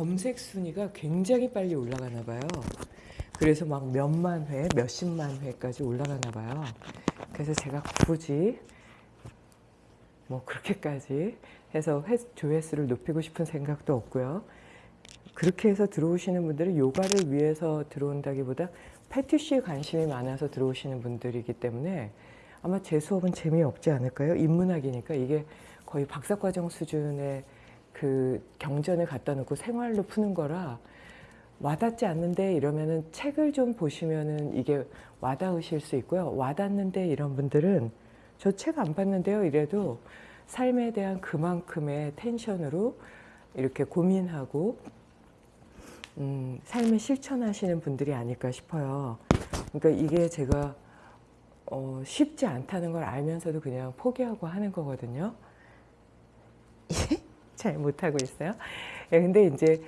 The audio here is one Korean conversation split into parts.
검색 순위가 굉장히 빨리 올라가나 봐요. 그래서 막 몇만 회, 몇십만 회까지 올라가나 봐요. 그래서 제가 굳이 뭐 그렇게까지 해서 회, 조회수를 높이고 싶은 생각도 없고요. 그렇게 해서 들어오시는 분들은 요가를 위해서 들어온다기보다 패티쉬에 관심이 많아서 들어오시는 분들이기 때문에 아마 제 수업은 재미없지 않을까요? 인문학이니까 이게 거의 박사과정 수준의 그 경전을 갖다 놓고 생활로 푸는 거라 와닿지 않는데 이러면은 책을 좀 보시면은 이게 와닿으실 수 있고요. 와닿는데 이런 분들은 저 책 안 봤는데요. 이래도 삶에 대한 그만큼의 텐션으로 이렇게 고민하고 음, 삶을 실천하시는 분들이 아닐까 싶어요. 그러니까 이게 제가 어, 쉽지 않다는 걸 알면서도 그냥 포기하고 하는 거거든요. 잘 못하고 있어요. 예, 근데 이제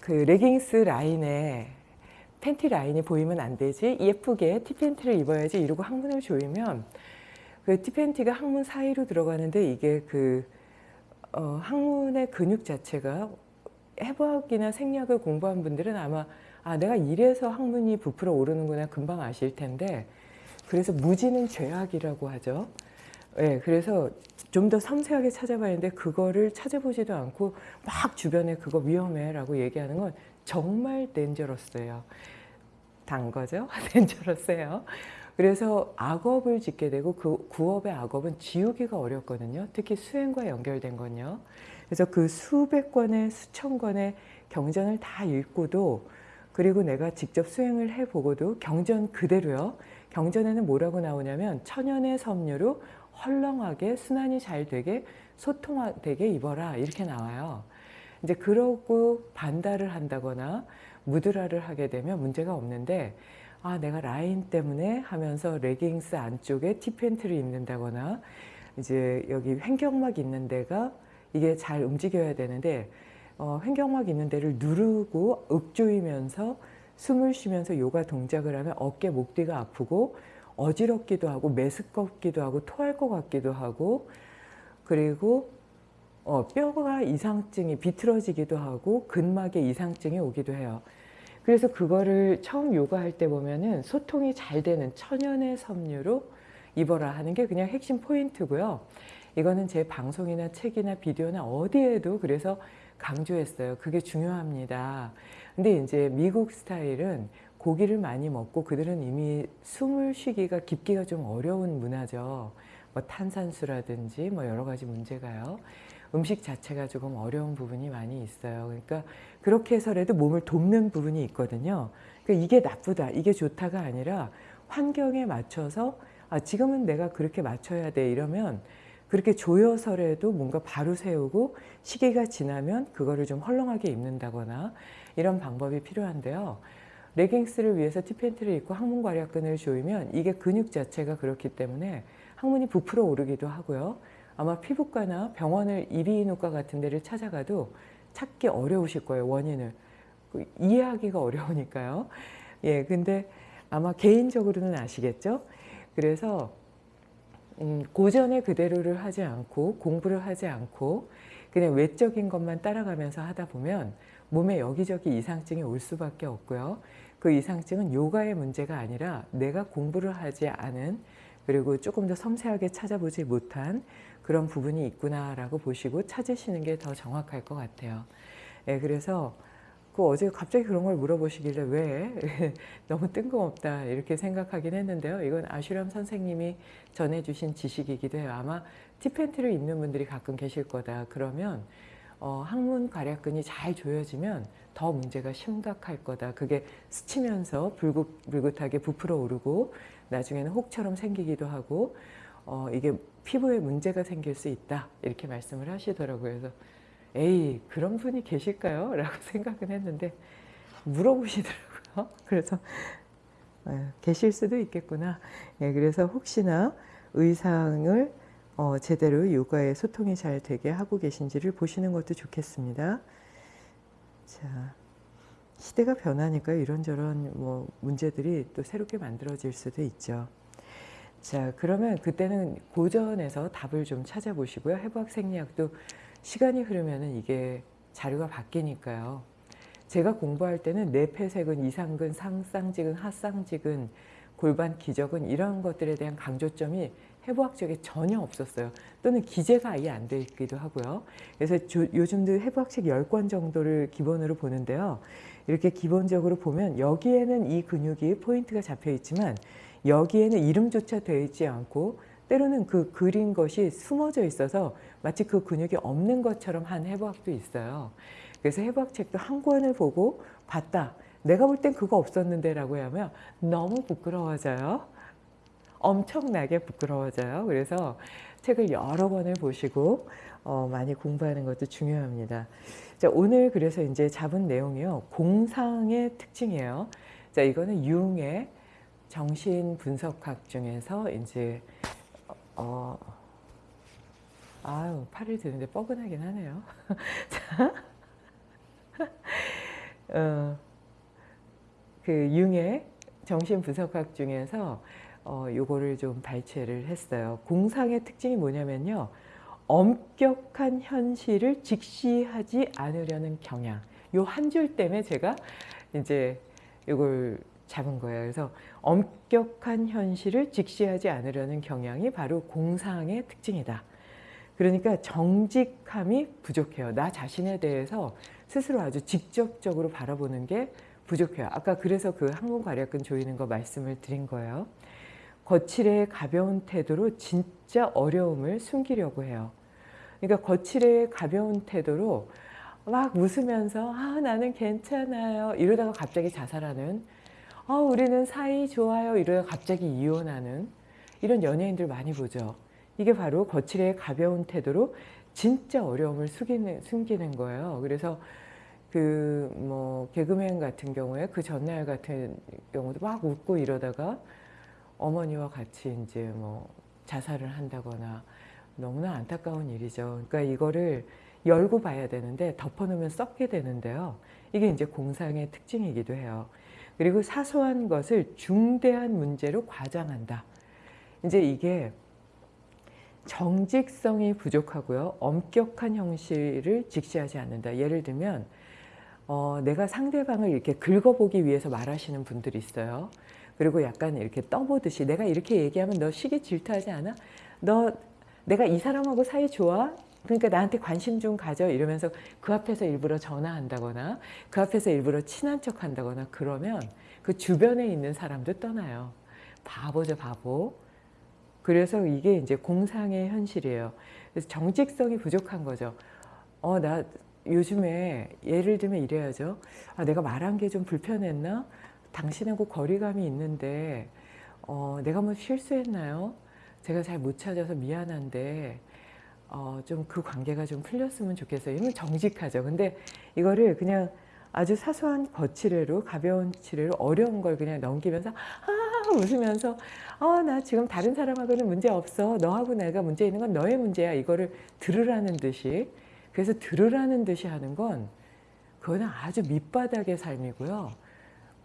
그 레깅스 라인에 팬티 라인이 보이면 안 되지 예쁘게 티팬티를 입어야지 이러고 항문을 조이면 그 티팬티가 항문 사이로 들어가는데 이게 그 어, 항문의 근육 자체가 해부학이나 생리학을 공부한 분들은 아마 아 내가 이래서 항문이 부풀어 오르는구나 금방 아실 텐데 그래서 무지는 죄악이라고 하죠. 예, 그래서 좀 더 섬세하게 찾아봐야하는데 그거를 찾아보지도 않고 막 주변에 그거 위험해 라고 얘기하는 건 정말 덴저러스예요. 단 거죠. 덴저러스예요. 그래서 악업을 짓게 되고 그 구업의 악업은 지우기가 어렵거든요. 특히 수행과 연결된 건요. 그래서 그 수백 권의 수천 권의 경전을 다 읽고도 그리고 내가 직접 수행을 해보고도 경전 그대로요. 경전에는 뭐라고 나오냐면 천연의 섬유로 헐렁하게 순환이 잘 되게 소통되게 입어라 이렇게 나와요. 이제 그러고 반달을 한다거나 무드라를 하게 되면 문제가 없는데 아 내가 라인 때문에 하면서 레깅스 안쪽에 티팬트를 입는다거나 이제 여기 횡격막 있는 데가 이게 잘 움직여야 되는데 어, 횡격막 있는 데를 누르고 읊조이면서 숨을 쉬면서 요가 동작을 하면 어깨 목 뒤가 아프고 어지럽기도 하고 메스껍기도 하고 토할 것 같기도 하고 그리고 어, 뼈가 이상증이 비틀어지기도 하고 근막에 이상증이 오기도 해요. 그래서 그거를 처음 요가할 때 보면은 소통이 잘 되는 천연의 섬유로 입어라 하는 게 그냥 핵심 포인트고요. 이거는 제 방송이나 책이나 비디오나 어디에도 그래서 강조했어요. 그게 중요합니다. 근데 이제 미국 스타일은 고기를 많이 먹고 그들은 이미 숨을 쉬기가 깊기가 좀 어려운 문화죠. 뭐 탄산수라든지 뭐 여러 가지 문제가요. 음식 자체가 조금 어려운 부분이 많이 있어요. 그러니까 그렇게 해서라도 몸을 돕는 부분이 있거든요. 그러니까 이게 나쁘다, 이게 좋다가 아니라 환경에 맞춰서 아, 지금은 내가 그렇게 맞춰야 돼 이러면 그렇게 조여서라도 뭔가 바로 세우고 시기가 지나면 그거를 좀 헐렁하게 입는다거나 이런 방법이 필요한데요. 레깅스를 위해서 티팬트를 입고 항문 괄약근을 조이면 이게 근육 자체가 그렇기 때문에 항문이 부풀어 오르기도 하고요. 아마 피부과나 병원을 이비인후과 같은 데를 찾아가도 찾기 어려우실 거예요. 원인을. 그 이해하기가 어려우니까요. 예, 근데 아마 개인적으로는 아시겠죠? 그래서 음, 고전의 그대로를 하지 않고 공부를 하지 않고 그냥 외적인 것만 따라가면서 하다 보면 몸에 여기저기 이상증이 올 수밖에 없고요. 그 이상증은 요가의 문제가 아니라 내가 공부를 하지 않은 그리고 조금 더 섬세하게 찾아보지 못한 그런 부분이 있구나라고 보시고 찾으시는 게 더 정확할 것 같아요. 예, 그래서 그 어제 갑자기 그런 걸 물어보시길래 왜 너무 뜬금없다 이렇게 생각하긴 했는데요. 이건 아슈람 선생님이 전해주신 지식이기도 해요. 아마 티팬트를 입는 분들이 가끔 계실 거다. 그러면 어, 항문 괄약근이 잘 조여지면 더 문제가 심각할 거다. 그게 스치면서 불긋, 불긋하게 부풀어 오르고 나중에는 혹처럼 생기기도 하고 어, 이게 피부에 문제가 생길 수 있다. 이렇게 말씀을 하시더라고요. 그래서 에이 그런 분이 계실까요? 라고 생각은 했는데 물어보시더라고요. 그래서 에, 계실 수도 있겠구나. 예, 그래서 혹시나 의상을 어, 제대로 요가에 소통이 잘 되게 하고 계신지를 보시는 것도 좋겠습니다. 자, 시대가 변하니까 이런저런 뭐 문제들이 또 새롭게 만들어질 수도 있죠. 자, 그러면 그때는 고전에서 답을 좀 찾아보시고요. 해부학 생리학도 시간이 흐르면 이게 자료가 바뀌니까요. 제가 공부할 때는 뇌폐색은, 이상근, 상쌍지근, 하쌍지근, 골반 기적은 이런 것들에 대한 강조점이 해부학적에 전혀 없었어요. 또는 기재가 아예 안 돼 있기도 하고요. 그래서 조, 요즘도 해부학책 10권 정도를 기본으로 보는데요. 이렇게 기본적으로 보면 여기에는 이 근육이 포인트가 잡혀 있지만 여기에는 이름조차 되어 있지 않고 때로는 그 그린 것이 숨어져 있어서 마치 그 근육이 없는 것처럼 한 해부학도 있어요. 그래서 해부학 책도 한 권을 보고 봤다. 내가 볼 땐 그거 없었는데 라고 하면 너무 부끄러워져요. 엄청나게 부끄러워져요. 그래서 책을 여러 권을 보시고 어, 많이 공부하는 것도 중요합니다. 자, 오늘 그래서 이제 잡은 내용이요. 공상의 특징이에요. 자, 이거는 융의 정신 분석학 중에서 이제 어, 아유 팔을 드는데 뻐근하긴 하네요. 자, 어, 그 융의 정신 분석학 중에서 어, 요거를 좀 발췌를 했어요. 공상의 특징이 뭐냐면요. 엄격한 현실을 직시하지 않으려는 경향. 요 한 줄 때문에 제가 이제 이걸 잡은 거예요. 그래서 엄격한 현실을 직시하지 않으려는 경향이 바로 공상의 특징이다. 그러니까 정직함이 부족해요. 나 자신에 대해서 스스로 아주 직접적으로 바라보는 게 부족해요. 아까 그래서 그 항문 괄약근 조이는 거 말씀을 드린 거예요. 거칠의 가벼운 태도로 진짜 어려움을 숨기려고 해요. 그러니까 거칠의 가벼운 태도로 막 웃으면서 아 나는 괜찮아요 이러다가 갑자기 자살하는 아 우리는 사이 좋아요 이러다가 갑자기 이혼하는 이런 연예인들 많이 보죠. 이게 바로 거칠의 가벼운 태도로 진짜 어려움을 숨기는, 숨기는 거예요. 그래서 그 뭐 개그맨 같은 경우에 그 전날 같은 경우도 막 웃고 이러다가 어머니와 같이 이제 뭐 자살을 한다거나 너무나 안타까운 일이죠. 그러니까 이거를 열고 봐야 되는데 덮어놓으면 썩게 되는데요. 이게 이제 공상의 특징이기도 해요. 그리고 사소한 것을 중대한 문제로 과장한다. 이제 이게 정직성이 부족하고요. 엄격한 형식을 직시하지 않는다. 예를 들면 어, 내가 상대방을 이렇게 긁어보기 위해서 말하시는 분들이 있어요. 그리고 약간 이렇게 떠보듯이 내가 이렇게 얘기하면 너 시기 질투하지 않아? 너 내가 이 사람하고 사이 좋아? 그러니까 나한테 관심 좀 가져 이러면서 그 앞에서 일부러 전화한다거나 그 앞에서 일부러 친한 척 한다거나 그러면 그 주변에 있는 사람도 떠나요. 바보죠 바보. 그래서 이게 이제 공상의 현실이에요. 그래서 정직성이 부족한 거죠. 어, 나 요즘에 예를 들면 이래야죠. 아, 내가 말한 게 좀 불편했나? 당신하고 거리감이 있는데 어, 내가 뭐 실수했나요? 제가 잘 못 찾아서 미안한데 어, 좀 그 관계가 좀 풀렸으면 좋겠어요. 이러면 정직하죠. 근데 이거를 그냥 아주 사소한 거칠애로 가벼운 칠애로 어려운 걸 그냥 넘기면서 아 웃으면서 어나 지금 다른 사람하고는 문제 없어 너하고 내가 문제 있는 건 너의 문제야 이거를 들으라는 듯이 그래서 들으라는 듯이 하는 건 그거는 아주 밑바닥의 삶이고요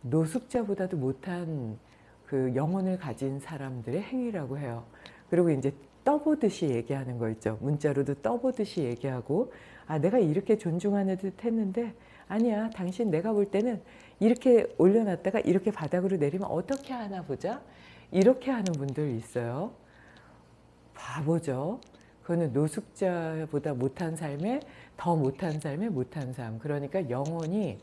노숙자보다도 못한 그 영혼을 가진 사람들의 행위라고 해요. 그리고 이제 떠보듯이 얘기하는 거 있죠. 문자로도 떠보듯이 얘기하고 아 내가 이렇게 존중하는 듯 했는데 아니야 당신 내가 볼 때는 이렇게 올려놨다가 이렇게 바닥으로 내리면 어떻게 하나 보자? 이렇게 하는 분들 있어요. 바보죠. 그거는 노숙자보다 못한 삶에 더 못한 삶에 못한 삶. 그러니까 영혼이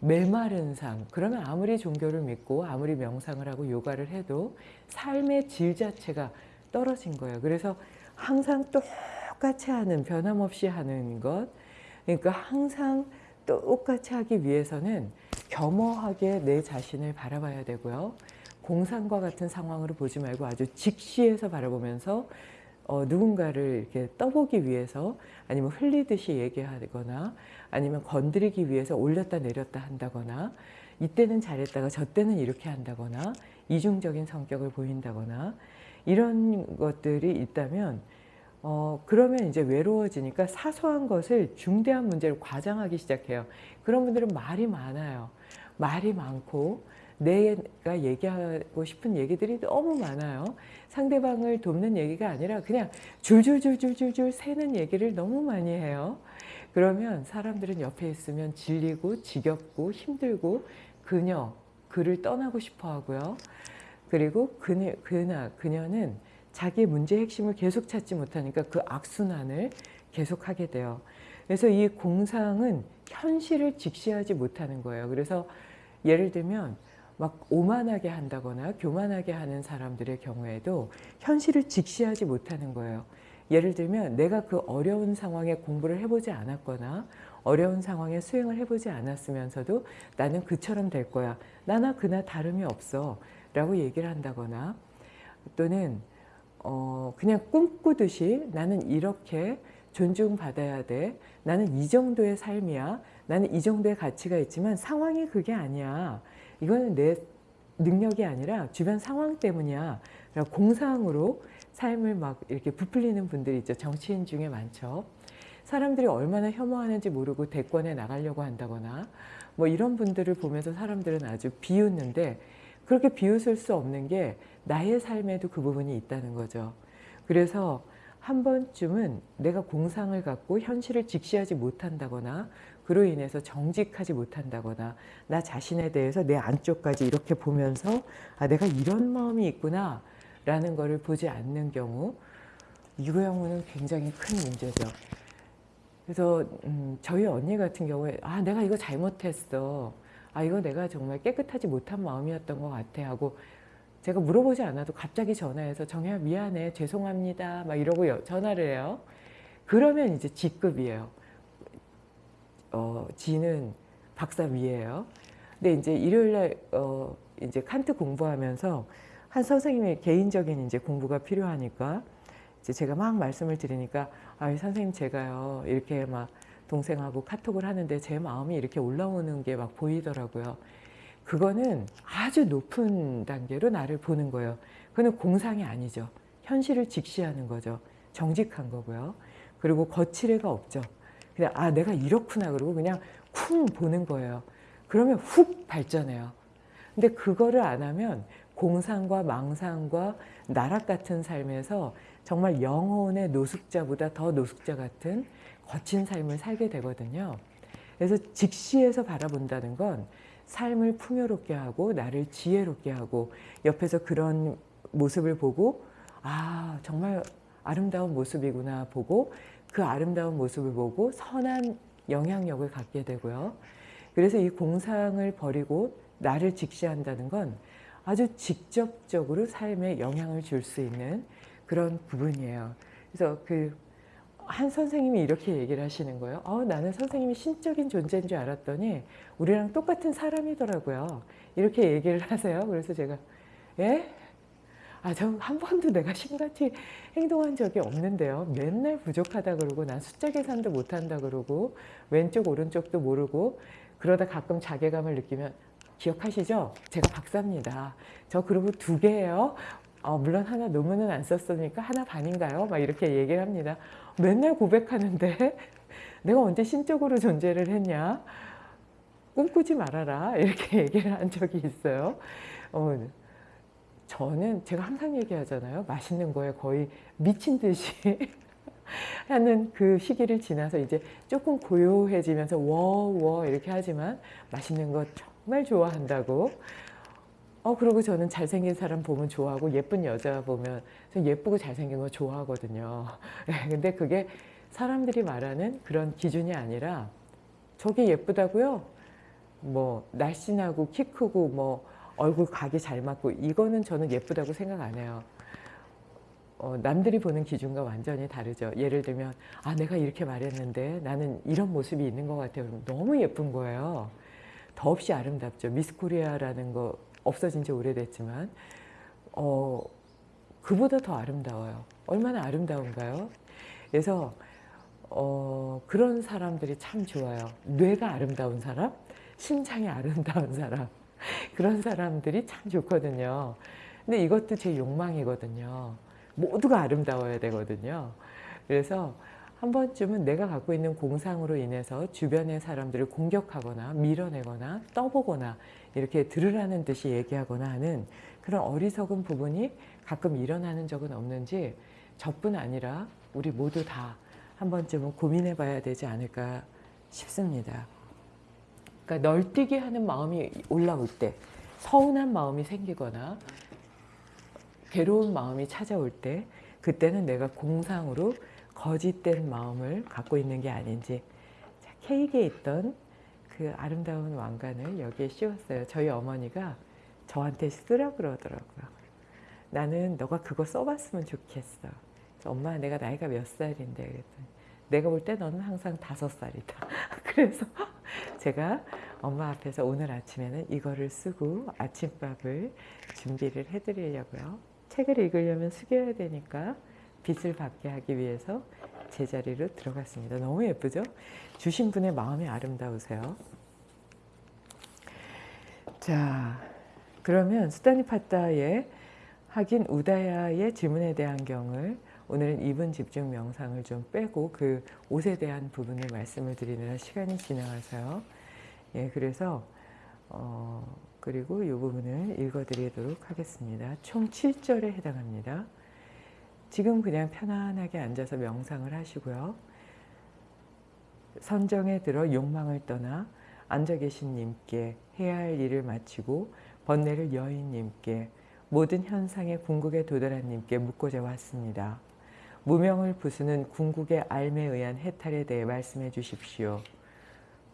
메마른 삶. 그러면 아무리 종교를 믿고 아무리 명상을 하고 요가를 해도 삶의 질 자체가 떨어진 거예요. 그래서 항상 똑같이 하는 변함없이 하는 것. 그러니까 항상 똑같이 하기 위해서는 겸허하게 내 자신을 바라봐야 되고요. 공상과 같은 상황으로 보지 말고 아주 직시해서 바라보면서 어, 누군가를 이렇게 떠보기 위해서 아니면 흘리듯이 얘기하거나 아니면 건드리기 위해서 올렸다 내렸다 한다거나 이때는 잘했다가 저 때는 이렇게 한다거나 이중적인 성격을 보인다거나 이런 것들이 있다면 어, 그러면 이제 외로워지니까 사소한 것을 중대한 문제를 과장하기 시작해요. 그런 분들은 말이 많아요. 말이 많고 내가 얘기하고 싶은 얘기들이 너무 많아요. 상대방을 돕는 얘기가 아니라 그냥 줄줄줄줄줄줄 새는 얘기를 너무 많이 해요. 그러면 사람들은 옆에 있으면 질리고 지겹고 힘들고 그녀, 그를 떠나고 싶어 하고요. 그리고 그녀, 그나, 그녀는 자기의 문제의 핵심을 계속 찾지 못하니까 그 악순환을 계속하게 돼요. 그래서 이 공상은 현실을 직시하지 못하는 거예요. 그래서 예를 들면 막 오만하게 한다거나 교만하게 하는 사람들의 경우에도 현실을 직시하지 못하는 거예요. 예를 들면 내가 그 어려운 상황에 공부를 해보지 않았거나 어려운 상황에 수행을 해보지 않았으면서도 나는 그처럼 될 거야. 나나 그나 다름이 없어. 라고 얘기를 한다거나 또는 어 그냥 꿈꾸듯이 나는 이렇게 존중받아야 돼. 나는 이 정도의 삶이야. 나는 이 정도의 가치가 있지만 상황이 그게 아니야. 이거는 내 능력이 아니라 주변 상황 때문이야. 공상으로 삶을 막 이렇게 부풀리는 분들이 있죠. 정치인 중에 많죠. 사람들이 얼마나 혐오하는지 모르고 대권에 나가려고 한다거나 뭐 이런 분들을 보면서 사람들은 아주 비웃는데 그렇게 비웃을 수 없는 게 나의 삶에도 그 부분이 있다는 거죠. 그래서 한 번쯤은 내가 공상을 갖고 현실을 직시하지 못한다거나 그로 인해서 정직하지 못한다거나 나 자신에 대해서 내 안쪽까지 이렇게 보면서 아 내가 이런 마음이 있구나 라는 것을 보지 않는 경우 이 경우는 굉장히 큰 문제죠. 그래서 음, 저희 언니 같은 경우에 아 내가 이거 잘못했어. 아 이거 내가 정말 깨끗하지 못한 마음이었던 것 같아 하고 제가 물어보지 않아도 갑자기 전화해서 정혜야 미안해 죄송합니다 막 이러고 전화를 해요. 그러면 이제 직급이에요. 어, 지는 박사 위에요. 근데 이제 일요일날 어, 이제 칸트 공부하면서 한 선생님의 개인적인 이제 공부가 필요하니까 이제 제가 막 말씀을 드리니까 아 선생님 제가요 이렇게 막 동생하고 카톡을 하는데 제 마음이 이렇게 올라오는 게 막 보이더라고요. 그거는 아주 높은 단계로 나를 보는 거예요. 그거는 공상이 아니죠. 현실을 직시하는 거죠. 정직한 거고요. 그리고 거칠애가 없죠. 그냥 아 내가 이렇구나 그러고 그냥 쿵 보는 거예요. 그러면 훅 발전해요. 근데 그거를 안 하면 공상과 망상과 나락 같은 삶에서 정말 영혼의 노숙자보다 더 노숙자 같은 거친 삶을 살게 되거든요. 그래서 직시에서 바라본다는 건 삶을 풍요롭게 하고 나를 지혜롭게 하고 옆에서 그런 모습을 보고 아 정말 아름다운 모습이구나 보고 그 아름다운 모습을 보고 선한 영향력을 갖게 되고요. 그래서 이 공상을 버리고 나를 직시한다는 건 아주 직접적으로 삶에 영향을 줄 수 있는 그런 부분이에요. 그래서 그 한 선생님이 이렇게 얘기를 하시는 거예요. 어, 나는 선생님이 신적인 존재인 줄 알았더니 우리랑 똑같은 사람이더라고요. 이렇게 얘기를 하세요. 그래서 제가 예? 아, 저 한 번도 내가 신같이 행동한 적이 없는데요. 맨날 부족하다 그러고 난 숫자 계산도 못한다 그러고 왼쪽 오른쪽도 모르고 그러다 가끔 자괴감을 느끼면 기억하시죠? 제가 박사입니다. 저 그리고 두 개예요. 어, 물론 하나 논문은 안 썼으니까 하나 반인가요? 막 이렇게 얘기를 합니다. 맨날 고백하는데 내가 언제 신적으로 존재를 했냐? 꿈꾸지 말아라 이렇게 얘기를 한 적이 있어요. 어, 저는 제가 항상 얘기하잖아요. 맛있는 거에 거의 미친 듯이 하는 그 시기를 지나서 이제 조금 고요해지면서 워워 이렇게 하지만 맛있는 거 정말 좋아한다고 어 그리고 저는 잘생긴 사람 보면 좋아하고 예쁜 여자 보면 예쁘고 잘생긴 거 좋아하거든요. 네, 근데 그게 사람들이 말하는 그런 기준이 아니라 저게 예쁘다고요? 뭐 날씬하고 키 크고 뭐 얼굴 각이 잘 맞고 이거는 저는 예쁘다고 생각 안 해요. 어, 남들이 보는 기준과 완전히 다르죠. 예를 들면 아 내가 이렇게 말했는데 나는 이런 모습이 있는 것 같아요. 너무 예쁜 거예요. 더없이 아름답죠. 미스 코리아라는 거 없어진 지 오래됐지만 어, 그보다 더 아름다워요. 얼마나 아름다운가요? 그래서 어, 그런 사람들이 참 좋아요. 뇌가 아름다운 사람, 심장이 아름다운 사람 그런 사람들이 참 좋거든요. 근데 이것도 제 욕망이거든요. 모두가 아름다워야 되거든요. 그래서 한 번쯤은 내가 갖고 있는 공상으로 인해서 주변의 사람들을 공격하거나 밀어내거나 떠보거나 이렇게 들으라는 듯이 얘기하거나 하는 그런 어리석은 부분이 가끔 일어나는 적은 없는지 저뿐 아니라 우리 모두 다 한 번쯤은 고민해 봐야 되지 않을까 싶습니다. 그러니까 널뛰기 하는 마음이 올라올 때, 서운한 마음이 생기거나 괴로운 마음이 찾아올 때, 그때는 내가 공상으로 거짓된 마음을 갖고 있는 게 아닌지 자, 케이크에 있던 그 아름다운 왕관을 여기에 씌웠어요. 저희 어머니가 저한테 쓰라 그러더라고요. 나는 너가 그거 써봤으면 좋겠어. 엄마 내가 나이가 몇 살인데 그랬더니 내가 볼 때 너는 항상 다섯 살이다. 그래서 제가 엄마 앞에서 오늘 아침에는 이거를 쓰고 아침밥을 준비를 해드리려고요. 책을 읽으려면 숙여야 되니까 빛을 받게 하기 위해서 제자리로 들어갔습니다. 너무 예쁘죠? 주신 분의 마음이 아름다우세요. 자, 그러면 수다니파타의 하긴 우다야의 질문에 대한 경을 오늘은 2분 집중 명상을 좀 빼고 그 옷에 대한 부분을 말씀을 드리느라 시간이 지나가서요. 예, 그래서 어, 그리고 이 부분을 읽어드리도록 하겠습니다. 총 7절에 해당합니다. 지금 그냥 편안하게 앉아서 명상을 하시고요. 선정에 들어 욕망을 떠나 앉아 계신 님께 해야 할 일을 마치고 번뇌를 여인 님께 모든 현상의 궁극에 도달한 님께 묻고자 왔습니다. 무명을 부수는 궁극의 알에 의한 해탈에 대해 말씀해 주십시오.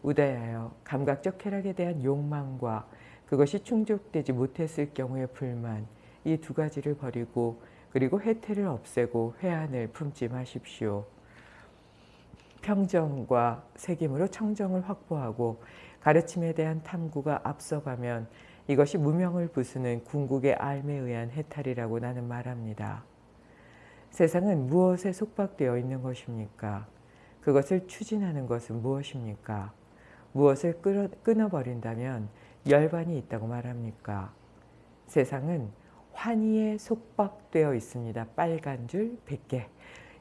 우다야여 감각적 쾌락에 대한 욕망과 그것이 충족되지 못했을 경우의 불만 이 두 가지를 버리고 그리고 해태를 없애고 회한을 품지 마십시오. 평정과 색임으로 청정을 확보하고 가르침에 대한 탐구가 앞서가면 이것이 무명을 부수는 궁극의 알에 의한 해탈이라고 나는 말합니다. 세상은 무엇에 속박되어 있는 것입니까? 그것을 추진하는 것은 무엇입니까? 무엇을 끊어, 끊어버린다면 열반이 있다고 말합니까? 세상은 환희에 속박되어 있습니다. 빨간 줄 100개.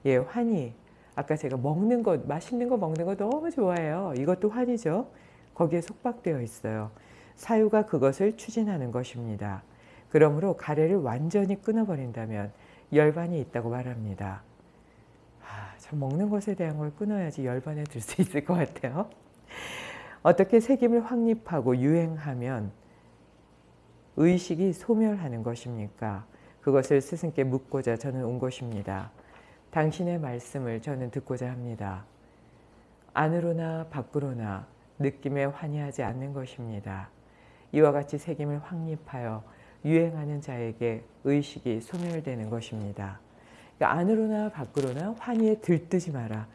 예, 환희. 아까 제가 먹는 것, 맛있는 거 먹는 거 너무 좋아해요. 이것도 환희죠. 거기에 속박되어 있어요. 사유가 그것을 추진하는 것입니다. 그러므로 가래를 완전히 끊어버린다면 열반이 있다고 말합니다. 아, 저 먹는 것에 대한 걸 끊어야지 열반에 들 수 있을 것 같아요. 어떻게 색임을 확립하고 유행하면 의식이 소멸하는 것입니까? 그것을 스승께 묻고자 저는 온 것입니다. 당신의 말씀을 저는 듣고자 합니다. 안으로나 밖으로나 느낌에 환희하지 않는 것입니다. 이와 같이 색임을 확립하여 유행하는 자에게 의식이 소멸되는 것입니다. 그러니까 안으로나 밖으로나 환희에 들뜨지 마라.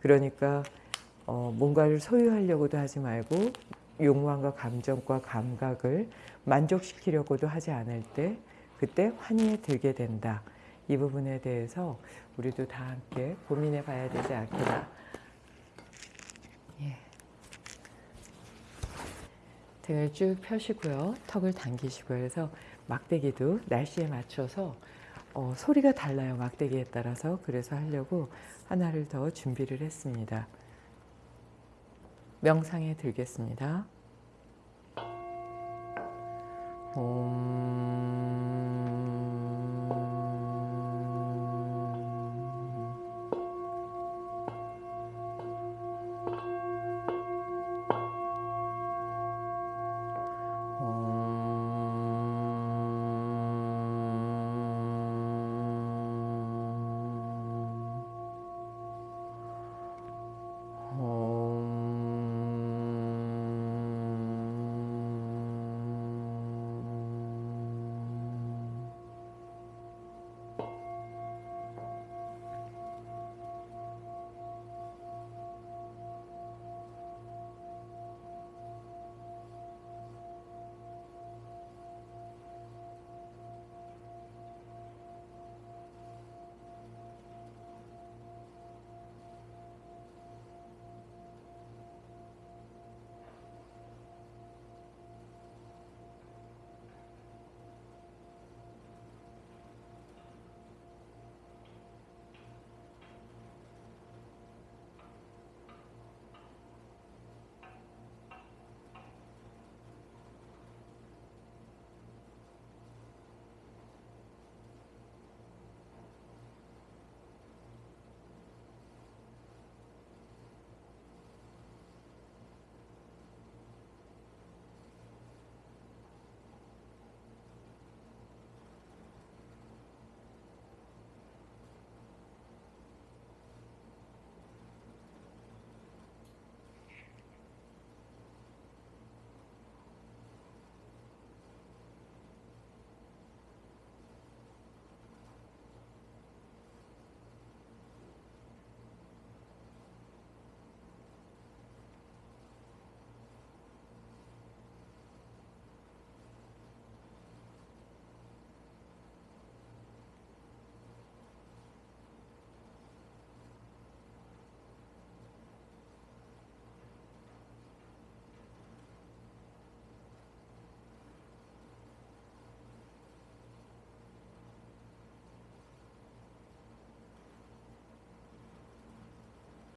그러니까 어, 뭔가를 소유하려고도 하지 말고 욕망과 감정과 감각을 만족시키려고도 하지 않을 때 그때 환희에 들게 된다. 이 부분에 대해서 우리도 다 함께 고민해 봐야 되지 않겠나. 예. 등을 쭉 펴시고요. 턱을 당기시고 해서 막대기도 날씨에 맞춰서 어, 소리가 달라요. 막대기에 따라서. 그래서 하려고 하나를 더 준비를 했습니다. 명상에 들겠습니다. 옴